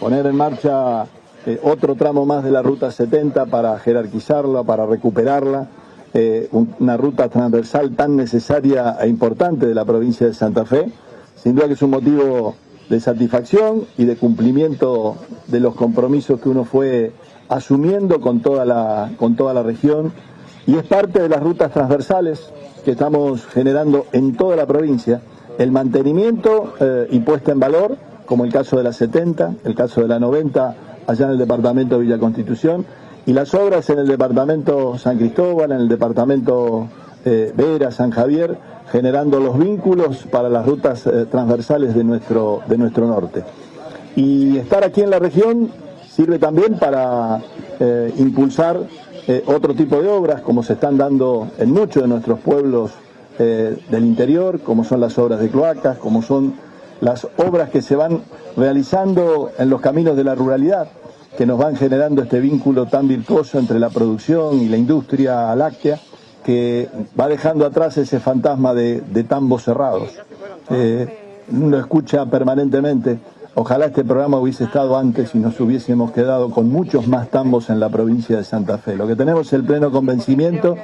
poner en marcha eh, otro tramo más de la Ruta 70 para jerarquizarla, para recuperarla, eh, una ruta transversal tan necesaria e importante de la provincia de Santa Fe. Sin duda que es un motivo de satisfacción y de cumplimiento de los compromisos que uno fue asumiendo con toda la, con toda la región y es parte de las rutas transversales que estamos generando en toda la provincia, el mantenimiento eh, y puesta en valor, como el caso de la 70, el caso de la 90 allá en el departamento de Villa Constitución, y las obras en el departamento San Cristóbal, en el departamento eh, Vera, San Javier, generando los vínculos para las rutas eh, transversales de nuestro, de nuestro norte. Y estar aquí en la región sirve también para eh, impulsar otro tipo de obras, como se están dando en muchos de nuestros pueblos del interior, como son las obras de cloacas, como son las obras que se van realizando en los caminos de la ruralidad que nos van generando este vínculo tan virtuoso entre la producción y la industria láctea, que va dejando atrás ese fantasma de, tambos cerrados. Eh, uno escucha permanentemente, ojalá este programa hubiese estado antes y nos hubiésemos quedado con muchos más tambos en la provincia de Santa Fe. Lo que tenemos el pleno convencimiento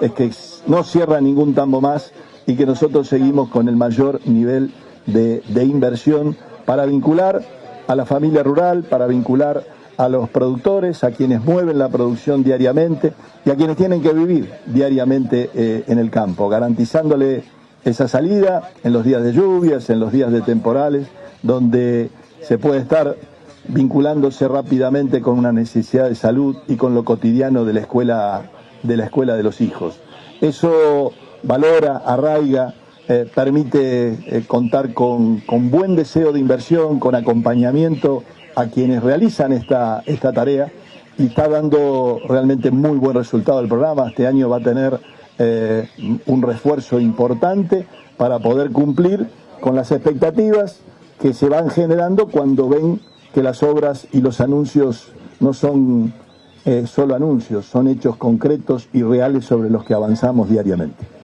es que no cierra ningún tambo más y que nosotros seguimos con el mayor nivel de, inversión para vincular a la familia rural, para vincular a los productores, a quienes mueven la producción diariamente y a quienes tienen que vivir diariamente eh, en el campo, garantizándole esa salida en los días de lluvias, en los días de temporales, donde se puede estar vinculándose rápidamente con una necesidad de salud y con lo cotidiano de la escuela de, la escuela de los hijos. Eso valora, arraiga, eh, permite eh, contar con, con buen deseo de inversión, con acompañamiento a quienes realizan esta, esta tarea y está dando realmente muy buen resultado el programa. Este año va a tener eh, un refuerzo importante para poder cumplir con las expectativas que se van generando cuando ven que las obras y los anuncios no son solo anuncios, son hechos concretos y reales sobre los que avanzamos diariamente.